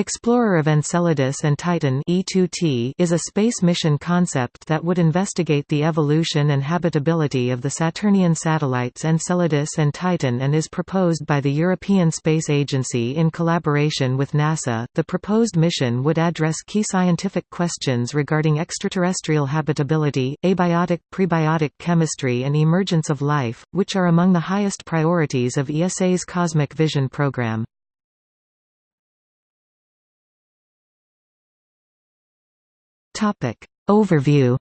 Explorer of Enceladus and Titan E2T is a space mission concept that would investigate the evolution and habitability of the Saturnian satellites Enceladus and Titan and is proposed by the European Space Agency in collaboration with NASA. The proposed mission would address key scientific questions regarding extraterrestrial habitability, abiotic prebiotic chemistry and emergence of life, which are among the highest priorities of ESA's Cosmic Vision program. Topic. Overview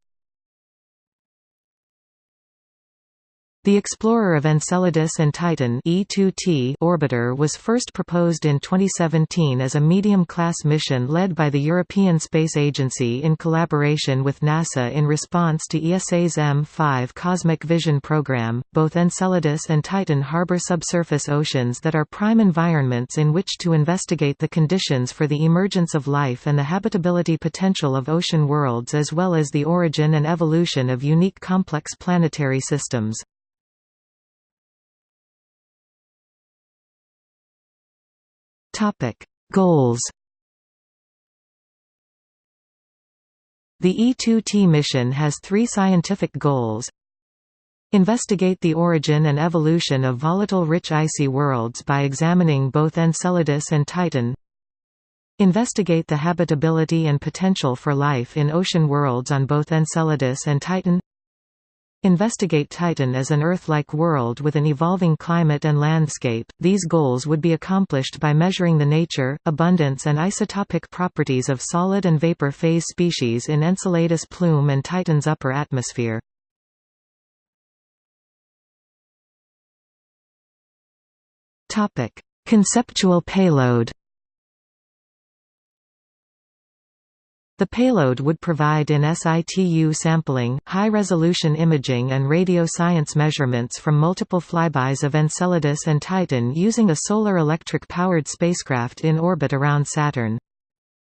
The explorer of Enceladus and Titan E2T orbiter was first proposed in 2017 as a medium-class mission led by the European Space Agency in collaboration with NASA in response to ESA's M5 Cosmic Vision program. Both Enceladus and Titan harbor subsurface oceans that are prime environments in which to investigate the conditions for the emergence of life and the habitability potential of ocean worlds as well as the origin and evolution of unique complex planetary systems. Topic: Goals. The E2T mission has three scientific goals. Investigate the origin and evolution of volatile rich icy worlds by examining both Enceladus and Titan. Investigate the habitability and potential for life in ocean worlds on both Enceladus and Titan. Investigate Titan as an Earth-like world with an evolving climate and landscape. These goals would be accomplished by measuring the nature, abundance and isotopic properties of solid and vapor phase species in Enceladus plume and Titan's upper atmosphere. Topic: Conceptual payload. The payload would provide in situ sampling, high-resolution imaging and radio science measurements from multiple flybys of Enceladus and Titan using a solar electric-powered spacecraft in orbit around Saturn.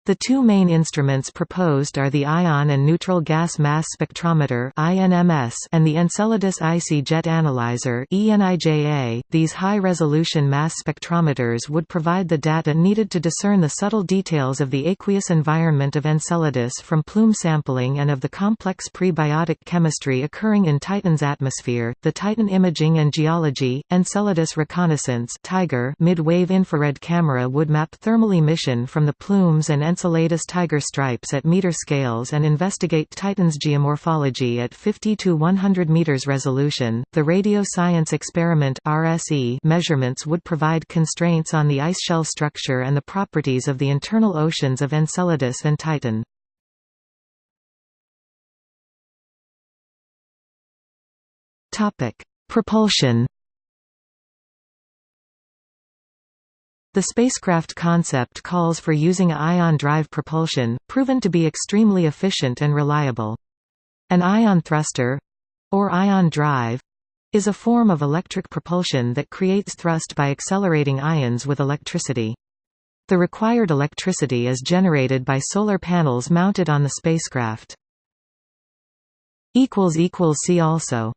The two main instruments proposed are the Ion and Neutral Gas Mass Spectrometer and the Enceladus Icy Jet Analyzer .These high-resolution mass spectrometers would provide the data needed to discern the subtle details of the aqueous environment of Enceladus from plume sampling and of the complex prebiotic chemistry occurring in Titan's atmosphere. The Titan Imaging and Geology, Enceladus Reconnaissance mid-wave infrared camera would map thermal emission from the plumes and Enceladus tiger stripes at meter scales and investigate Titan's geomorphology at 50 to 100 meters resolution. The Radio Science Experiment (RSE) measurements would provide constraints on the ice shell structure and the properties of the internal oceans of Enceladus and Titan. Topic: Propulsion The spacecraft concept calls for using ion drive propulsion, proven to be extremely efficient and reliable. An ion thruster—or ion drive—is a form of electric propulsion that creates thrust by accelerating ions with electricity. The required electricity is generated by solar panels mounted on the spacecraft. See also